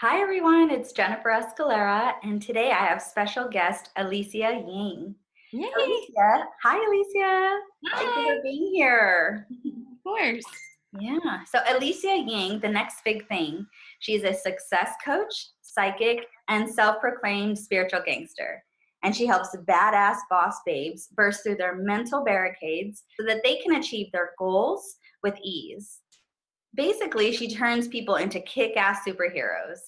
Hi everyone, it's Jennifer Escalera, and today I have special guest Alicia Ying. Yay! Alicia, hi Alicia. Hi. Thank you for being here. Of course. Yeah. So Alicia Ying, the next big thing, she's a success coach, psychic, and self-proclaimed spiritual gangster. And she helps badass boss babes burst through their mental barricades so that they can achieve their goals with ease. Basically, she turns people into kick-ass superheroes.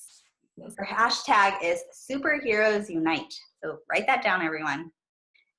Her hashtag is superheroes unite. So write that down, everyone.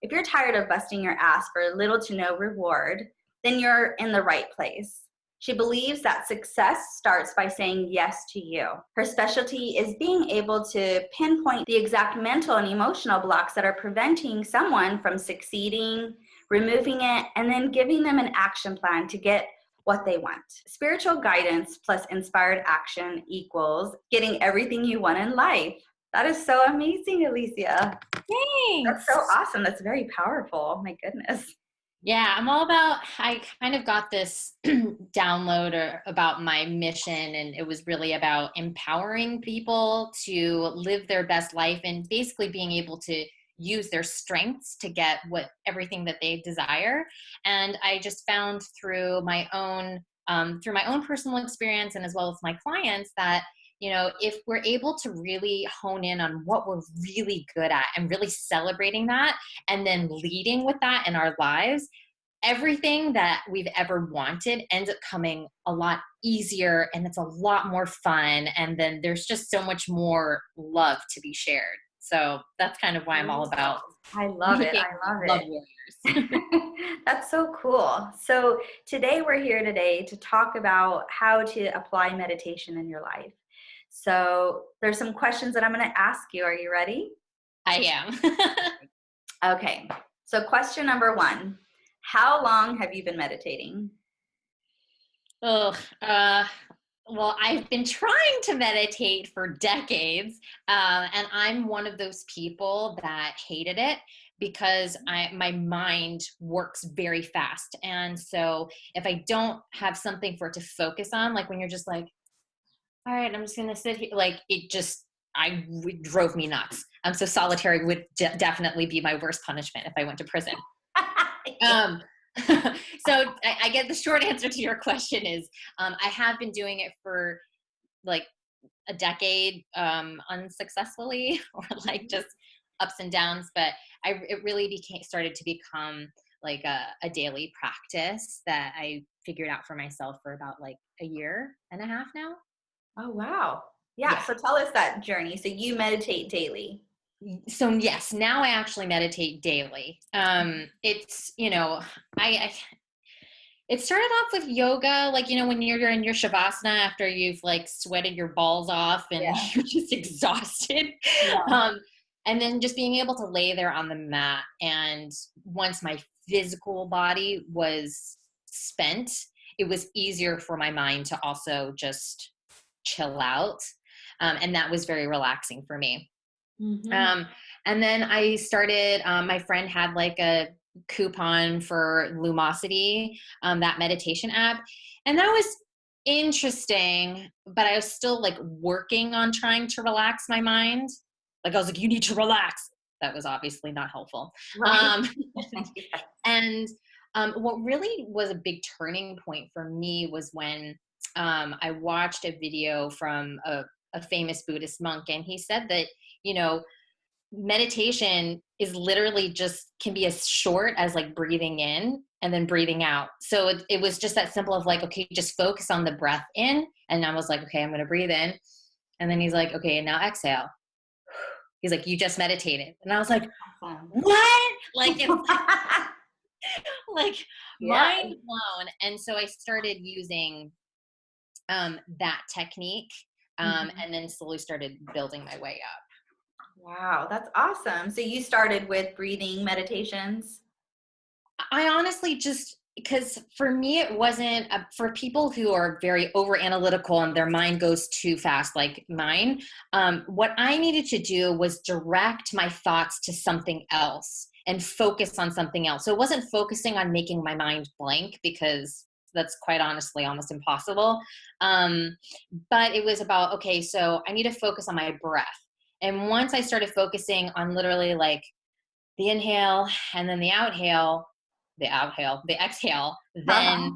If you're tired of busting your ass for little to no reward, then you're in the right place. She believes that success starts by saying yes to you. Her specialty is being able to pinpoint the exact mental and emotional blocks that are preventing someone from succeeding, removing it, and then giving them an action plan to get what they want. Spiritual guidance plus inspired action equals getting everything you want in life. That is so amazing, Alicia. Thanks. That's so awesome. That's very powerful. My goodness. Yeah, I'm all about, I kind of got this download or, about my mission, and it was really about empowering people to live their best life and basically being able to use their strengths to get what everything that they desire. And i just found through my own um, through my own personal experience and as well as my clients that you know if we're able to really hone in on what we're really good at and really celebrating that and then leading with that in our lives everything that we've ever wanted ends up coming a lot easier and it's a lot more fun and then there's just so much more love to be shared so that's kind of why I'm all about. I love it. I love it. Warriors. that's so cool. So today we're here today to talk about how to apply meditation in your life. So there's some questions that I'm going to ask you. Are you ready? I am. okay. So question number one, how long have you been meditating? Oh, uh, well, I've been trying to meditate for decades, uh, and I'm one of those people that hated it because I, my mind works very fast. And so if I don't have something for it to focus on, like when you're just like, all right, I'm just gonna sit here, like it just, I drove me nuts. Um, so solitary would de definitely be my worst punishment if I went to prison. um, so I, I, get the short answer to your question is um, I have been doing it for like a decade um, unsuccessfully or like just ups and downs, but I it really became started to become like a, a daily practice that I figured out for myself for about like a year and a half now. Oh wow. Yeah, yeah. So tell us that journey. So you meditate daily so yes now i actually meditate daily um it's you know I, I it started off with yoga like you know when you're in your shavasana after you've like sweated your balls off and yeah. you're just exhausted yeah. um and then just being able to lay there on the mat and once my physical body was spent it was easier for my mind to also just chill out um, and that was very relaxing for me Mm-hmm. Um, and then I started, um, my friend had like a coupon for Lumosity, um, that meditation app. And that was interesting, but I was still like working on trying to relax my mind. Like I was like, you need to relax. That was obviously not helpful. Right. Um, and um, what really was a big turning point for me was when um, I watched a video from a, a famous Buddhist monk, and he said that you know meditation is literally just can be as short as like breathing in and then breathing out. So it, it was just that simple of like okay just focus on the breath in. And i was like okay i'm going to breathe in. And then he's like okay and now exhale. He's like you just meditated. And i was like what? Like it's like yeah. mind blown. And so i started using um, that technique um, mm-hmm. and then slowly started building my way up Wow, that's awesome. So you started with breathing meditations? I honestly just because for me it wasn't a, for people who are very over analytical and their mind goes too fast like mine um, what i needed to do was direct my thoughts to something else and focus on something else so it wasn't focusing on making my mind blank because that's quite honestly almost impossible. Um, but it was about okay, so I need to focus on my breath. And once I started focusing on literally like the inhale and then the outhale, the outhale, the exhale, then uh-huh.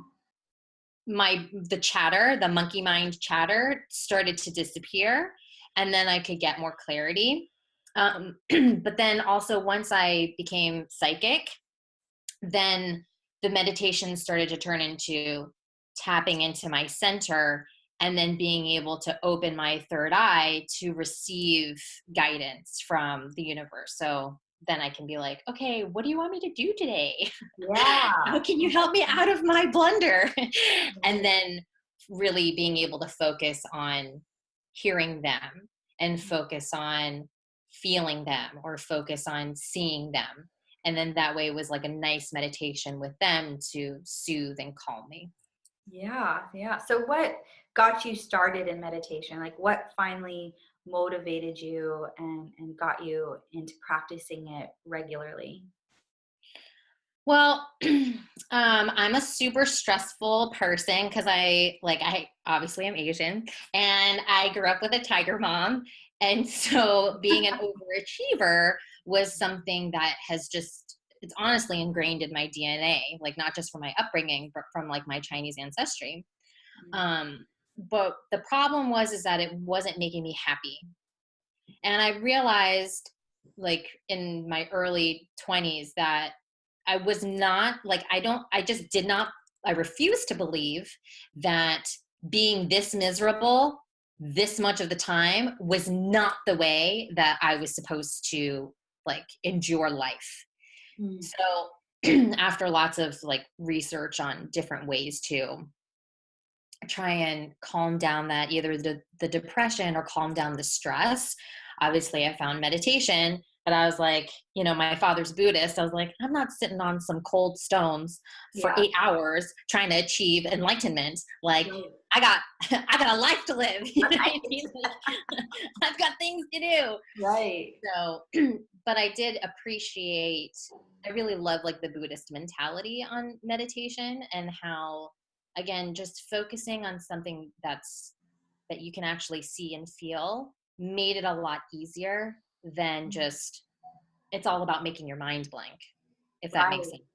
my the chatter, the monkey mind chatter started to disappear and then I could get more clarity. Um, but then also once I became psychic, then the meditation started to turn into tapping into my center and then being able to open my third eye to receive guidance from the universe. So then I can be like, okay, what do you want me to do today? Yeah. How can you help me out of my blunder? and then really being able to focus on hearing them and focus on feeling them or focus on seeing them. And then that way was like a nice meditation with them to soothe and calm me. Yeah, yeah. So what got you started in meditation? Like what finally motivated you and, and got you into practicing it regularly? Well, um, I'm a super stressful person because I like I obviously am Asian and I grew up with a tiger mom. And so being an overachiever was something that has just it's honestly ingrained in my DNA, like not just from my upbringing, but from like my Chinese ancestry. Mm-hmm. Um, but the problem was is that it wasn't making me happy and i realized like in my early 20s that i was not like i don't i just did not i refused to believe that being this miserable this much of the time was not the way that i was supposed to like endure life mm. so after lots of like research on different ways to try and calm down that either the, the depression or calm down the stress obviously i found meditation but i was like you know my father's buddhist. I was like i'm not sitting on some cold stones for yeah. eight hours trying to achieve enlightenment. Like i got i got a life to live. Right. i've got things to do. Right. So but i did appreciate i really love like the buddhist mentality on meditation and how again just focusing on something that's that you can actually see and feel made it a lot easier than just it's all about making your mind blank if that right. makes sense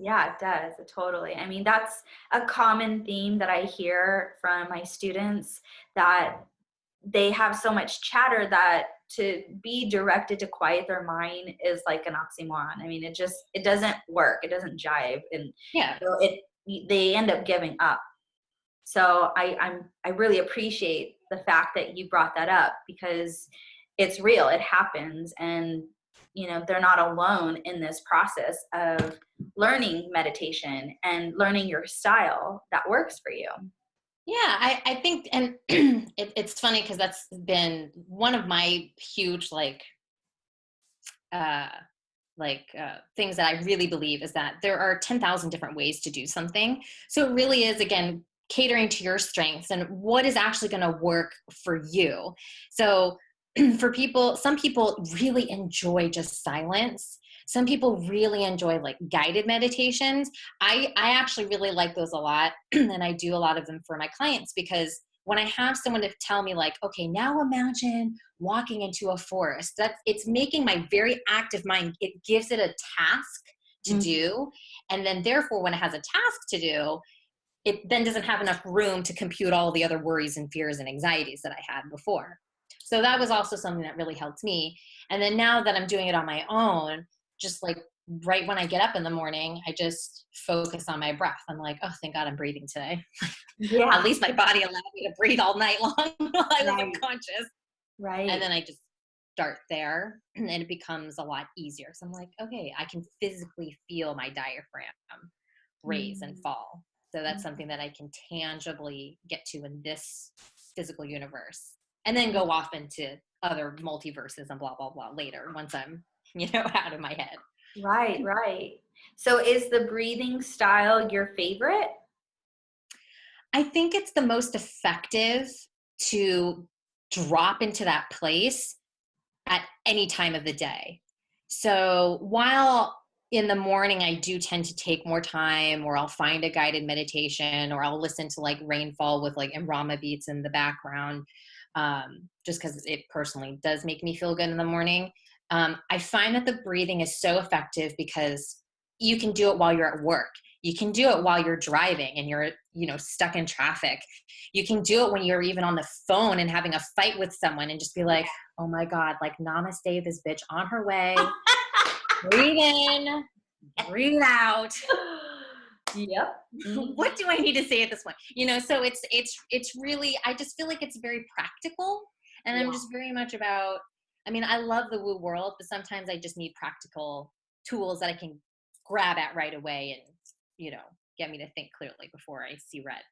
yeah, it does. Totally. I mean, that's a common theme that I hear from my students that they have so much chatter that to be directed to quiet their mind is like an oxymoron. I mean, it just it doesn't work. It doesn't jive and yeah. So it they end up giving up. So I, I'm I really appreciate the fact that you brought that up because it's real. It happens, and you know they're not alone in this process of learning meditation and learning your style that works for you. Yeah, I, I think, and it, it's funny because that's been one of my huge like uh like uh, things that I really believe is that there are 10,000 different ways to do something. So it really is, again, catering to your strengths and what is actually going to work for you. So for people, some people really enjoy just silence. Some people really enjoy like guided meditations. I, I actually really like those a lot. and I do a lot of them for my clients because when I have someone to tell me like, okay, now imagine walking into a forest, that's it's making my very active mind, it gives it a task to mm-hmm. do. And then therefore when it has a task to do, it then doesn't have enough room to compute all the other worries and fears and anxieties that I had before. So that was also something that really helped me. And then now that I'm doing it on my own, just like right when I get up in the morning, I just focus on my breath. I'm like, oh, thank God I'm breathing today. Yeah. At least my body allowed me to breathe all night long while I was unconscious. Right. And then I just start there and it becomes a lot easier. So I'm like, okay, I can physically feel my diaphragm raise mm. and fall. So that's mm. something that I can tangibly get to in this physical universe. And then go off into other multiverses and blah blah blah later once I'm, you know, out of my head. Right, right. So is the breathing style your favorite? I think it's the most effective to drop into that place at any time of the day. So while in the morning i do tend to take more time or i'll find a guided meditation or i'll listen to like rainfall with like Rama beats in the background um, just because it personally does make me feel good in the morning um, i find that the breathing is so effective because you can do it while you're at work. You can do it while you're driving and you're you know stuck in traffic. You can do it when you're even on the phone and having a fight with someone and just be like oh my god like namaste this bitch on her way. Breathe in. Breathe out yep. Mm-hmm. What do i need to say at this point? You know so it's it's it's really i just feel like it's very practical and yeah. i'm just very much about i mean i love the woo world but sometimes i just need practical tools that i can grab at right away and you know get me to think clearly before i see red.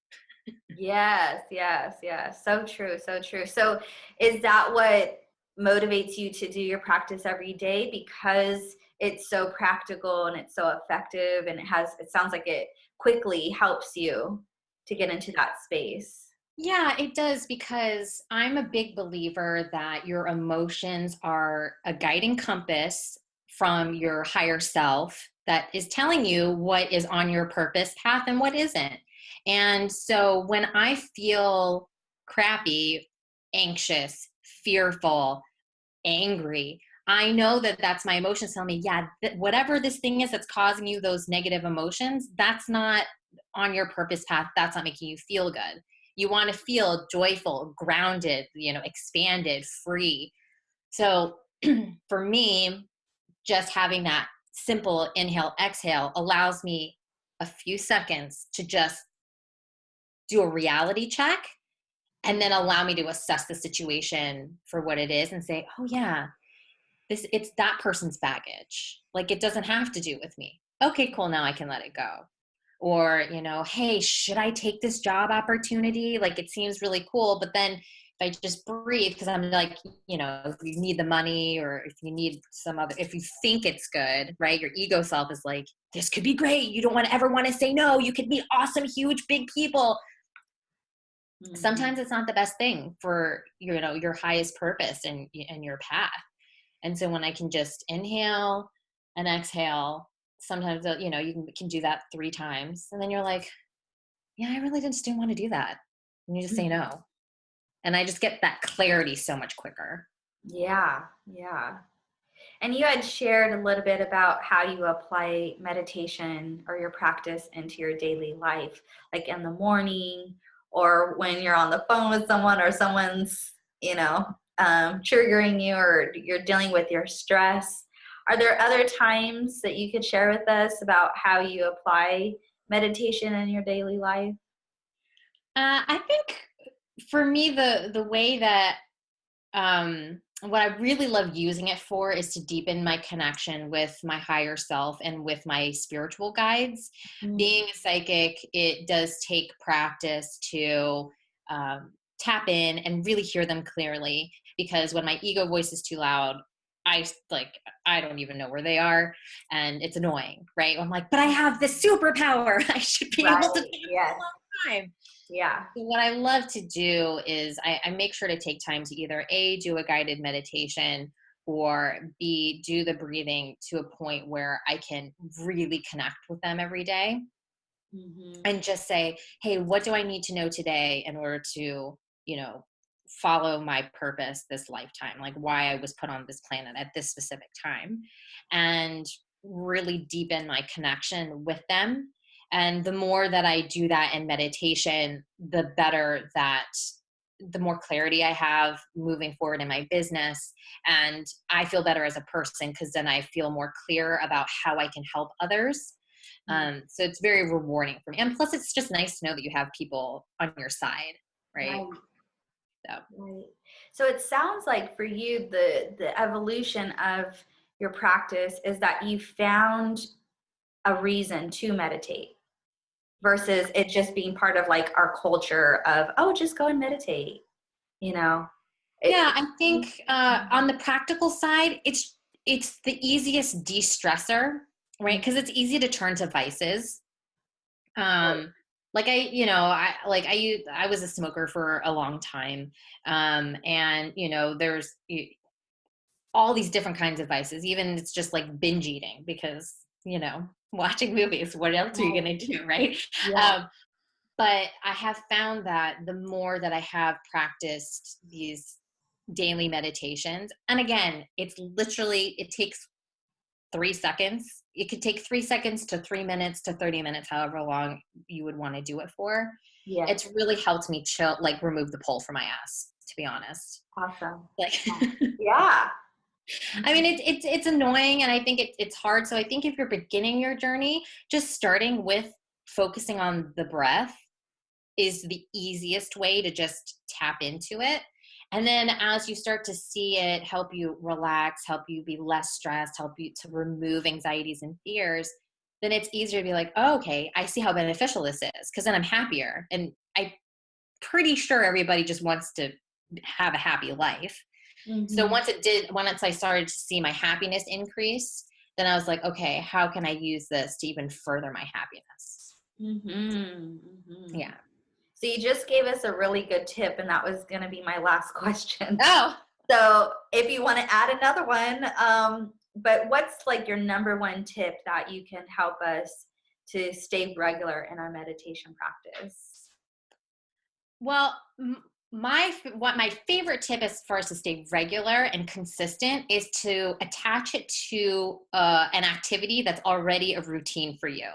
Yes yes yes. So true so true. So is that what motivates you to do your practice every day? Because it's so practical and it's so effective and it has it sounds like it quickly helps you to get into that space. Yeah it does because i'm a big believer that your emotions are a guiding compass from your higher self that is telling you what is on your purpose path and what isn't. And so when i feel crappy anxious fearful angry I know that that's my emotions telling me, yeah, th- whatever this thing is that's causing you those negative emotions, that's not on your purpose path. That's not making you feel good. You want to feel joyful, grounded, you know, expanded, free. So for me, just having that simple inhale, exhale allows me a few seconds to just do a reality check and then allow me to assess the situation for what it is and say, oh, yeah, this it's that person's baggage like it doesn't have to do with me. Okay cool now i can let it go. Or you know hey should i take this job opportunity? Like it seems really cool but then if i just breathe because i'm like you know if you need the money or if you need some other if you think it's good right your ego self is like this could be great. You don't want to ever want to say no. You could meet awesome huge big people. Mm-hmm. sometimes it's not the best thing for you know your highest purpose and and your path and so when I can just inhale and exhale, sometimes, you know, you can, can do that three times. And then you're like, yeah, I really just didn't want to do that. And you just say mm-hmm. no. And I just get that clarity so much quicker. Yeah, yeah. And you had shared a little bit about how you apply meditation or your practice into your daily life, like in the morning or when you're on the phone with someone or someone's, you know, um, triggering you or you're dealing with your stress. Are there other times that you could share with us about how you apply meditation in your daily life? Uh, I think for me, the the way that um, what I really love using it for is to deepen my connection with my higher self and with my spiritual guides. Mm-hmm. Being a psychic, it does take practice to um, tap in and really hear them clearly because when my ego voice is too loud I like I don't even know where they are and it's annoying, right? I'm like, but I have this superpower. I should be right. able to yes. a long time. Yeah. So what I love to do is I, I make sure to take time to either A, do a guided meditation or B, do the breathing to a point where I can really connect with them every day. Mm-hmm. And just say, hey, what do I need to know today in order to, you know, follow my purpose this lifetime, like why I was put on this planet at this specific time, and really deepen my connection with them. And the more that I do that in meditation, the better that the more clarity I have moving forward in my business. And I feel better as a person because then I feel more clear about how I can help others. Mm-hmm. Um, so it's very rewarding for me. And plus, it's just nice to know that you have people on your side, right? right. So. Right. So it sounds like for you, the the evolution of your practice is that you found a reason to meditate versus it just being part of like our culture of oh just go and meditate you know? It, yeah i think uh, on the practical side it's it's the easiest de-stressor right? Because it's easy to turn to vices. Um like i you know i like i i was a smoker for a long time um and you know there's all these different kinds of vices even it's just like binge eating because you know, watching movies. What else are you going to do, right? Yeah. Um, but I have found that the more that I have practiced these daily meditations, and again, it's literally, it takes three seconds. It could take three seconds to three minutes to 30 minutes, however long you would want to do it for. yeah. It's really helped me chill, like remove the pull from my ass, to be honest. awesome. Like, Yeah. I mean, it's it's it's annoying, and I think it, it's hard. So I think if you're beginning your journey, just starting with focusing on the breath is the easiest way to just tap into it. And then as you start to see it help you relax, help you be less stressed, help you to remove anxieties and fears, then it's easier to be like, oh, okay, I see how beneficial this is because then I'm happier. And I'm pretty sure everybody just wants to have a happy life. So Mhm. once it did, once I started to see my happiness increase, then I was like, okay, how can I use this to even further my happiness? Mhm. Mhm. Yeah. So you just gave us a really good tip, and that was going to be my last question. Oh, So if you want to add another one, um, but what's like your number one tip that you can help us to stay regular in our meditation practice? well, my what my favorite tip as far as to stay regular and consistent is to attach it to uh, an activity that's already a routine for you.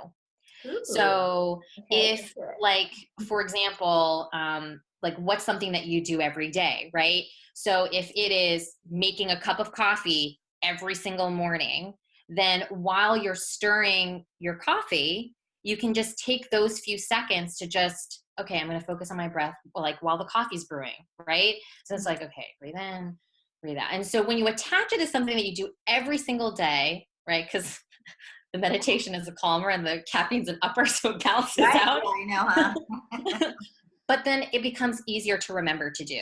Ooh, So okay, if let's do it. like for example um like what's something that you do every day right? So if it is making a cup of coffee every single morning then while you're stirring your coffee you can just take those few seconds to just okay i'm going to focus on my breath like while the coffee's brewing right? So it's like okay breathe in breathe out. And so when you attach it to something that you do every single day right? Because the meditation is a calmer and the caffeine's an upper so it balances Right? out Yeah, I know, huh? but then it becomes easier to remember to do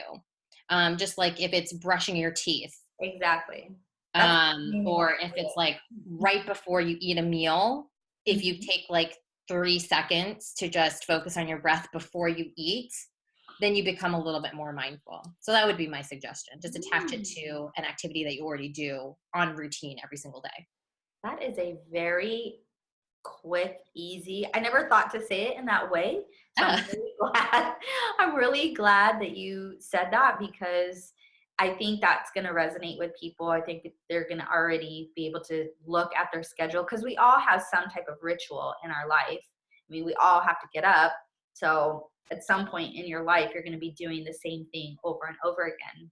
um, just like if it's brushing your teeth exactly. Um, or if it's like right before you eat a meal if you Mhm. take like three seconds to just focus on your breath before you eat then you become a little bit more mindful so that would be my suggestion just attach it to an activity that you already do on routine every single day That is a very quick, easy. I never thought to say it in that way. So I'm really glad. I'm really glad that you said that because I think that's going to resonate with people. I think they're going to already be able to look at their schedule because we all have some type of ritual in our life. I mean, we all have to get up. So at some point in your life, you're going to be doing the same thing over and over again.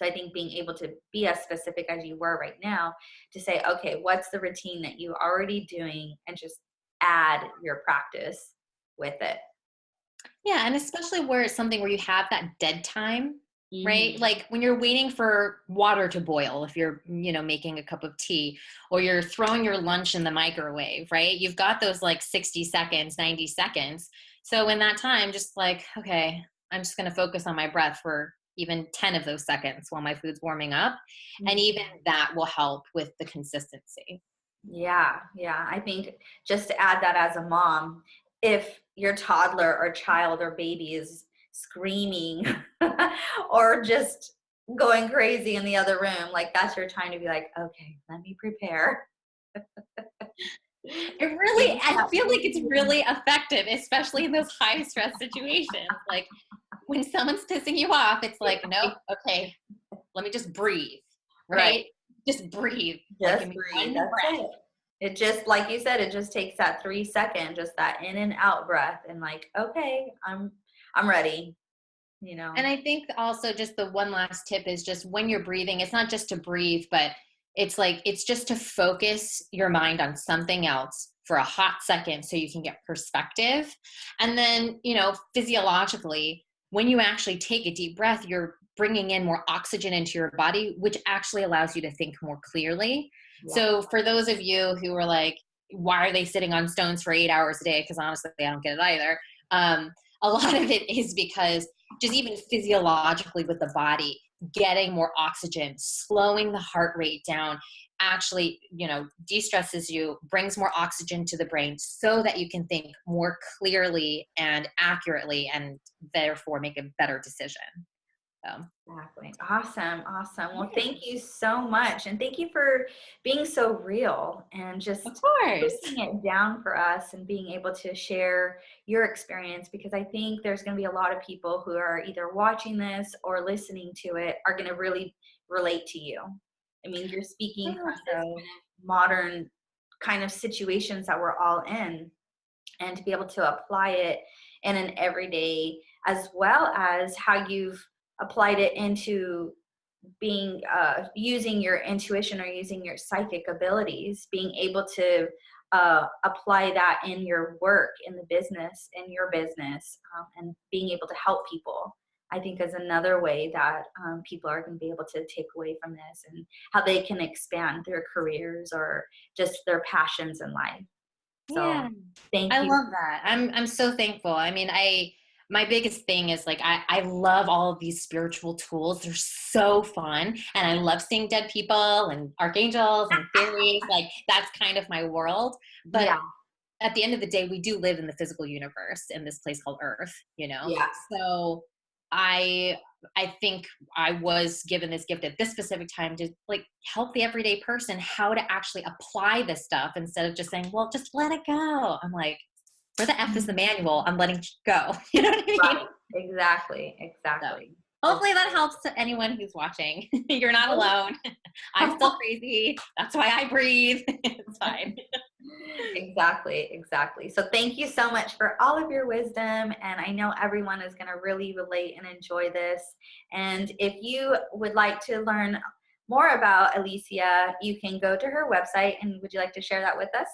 So I think being able to be as specific as you were right now to say, okay, what's the routine that you're already doing and just add your practice with it. yeah and especially where it's something where you have that dead time right Mhm. like when you're waiting for water to boil if you're you know making a cup of tea or you're throwing your lunch in the microwave right you've got those like 60 seconds 90 seconds so in that time just like okay i'm just going to focus on my breath for even 10 of those seconds while my food's warming up and mm-hmm. even that will help with the consistency Yeah, yeah. I think just to add that as a mom, if your toddler or child or baby is screaming or just going crazy in the other room, like that's your time to be like, okay, let me prepare. it really i feel like it's really effective especially in those high stress situations like when someone's pissing you off it's like no okay let me just breathe right, Right. just breathe Like, Just me breathe. That's breath. it. It just like you said, it just takes that three second, just that in and out breath, and like, okay, I'm I'm ready. You know. and i think also just the one last tip is just when you're breathing it's not just to breathe but it's like it's just to focus your mind on something else for a hot second so you can get perspective and then you know physiologically when you actually take a deep breath you're bringing in more oxygen into your body which actually allows you to think more clearly. Yeah. so for those of you who are like why are they sitting on stones for eight hours a day? Because honestly i don't get it either. Um, a lot of it is because just even physiologically with the body getting more oxygen slowing the heart rate down actually you know de-stresses you brings more oxygen to the brain so that you can think more clearly and accurately and therefore make a better decision So. Exactly. Awesome. Awesome. Well, thank you so much. And thank you for being so real and just of course breaking it down for us and being able to share your experience because I think there's going to be a lot of people who are either watching this or listening to it are going to really relate to you. I mean, you're speaking from this modern kind of situations that we're all in and to be able to apply it in an everyday as well as how you've applied it into being uh, using your intuition or using your psychic abilities being able to uh, apply that in your work in the business in your business um, and being able to help people i think is another way that um, people are going to be able to take away from this and how they can expand their careers or just their passions in life so yeah. thank I love that. I'm I'm so thankful. I mean, I my biggest thing is like I, I love all of these spiritual tools. They're so fun. And I love seeing dead people and archangels and fairies. like that's kind of my world. But yeah. at the end of the day, we do live in the physical universe in this place called Earth, you know? Yeah. So I I think I was given this gift at this specific time to like help the everyday person how to actually apply this stuff instead of just saying, well, just let it go. I'm like, where the F is the mm-hmm. manual? I'm letting go. You know what I mean? Right. Exactly. Exactly. So, hopefully that helps to anyone who's watching. You're not oh. alone. I'm still crazy. That's why I breathe. it's fine. Exactly, exactly. So thank you so much for all of your wisdom. And I know everyone is going to really relate and enjoy this. And if you would like to learn more about Alicia, you can go to her website. And would you like to share that with us?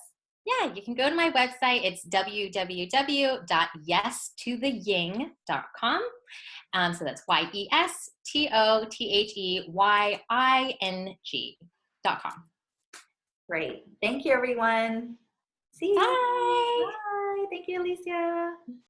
Yeah, you can go to my website. It's www.yestotheying.com. Um, so that's Y E S T O T H E Y I N G.com. Great. Thank you, everyone. See you. Bye. Bye. Thank you, Alicia.